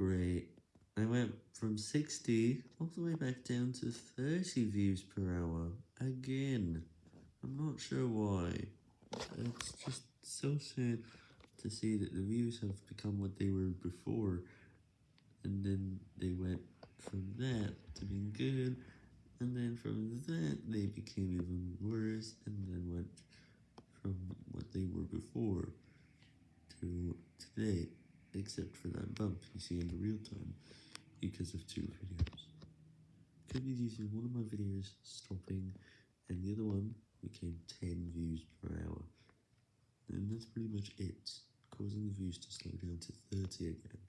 great. I went from 60 all the way back down to 30 views per hour, again. I'm not sure why. It's just so sad to see that the views have become what they were before, and then they went from that to being good, and then from that they became even worse, and then went from what they were before to today, except for that bump you see in the real time, because of two videos. Could be to one of my videos stopping, and the other one became 10 views per hour. And that's pretty much it, causing the views to slow down to 30 again.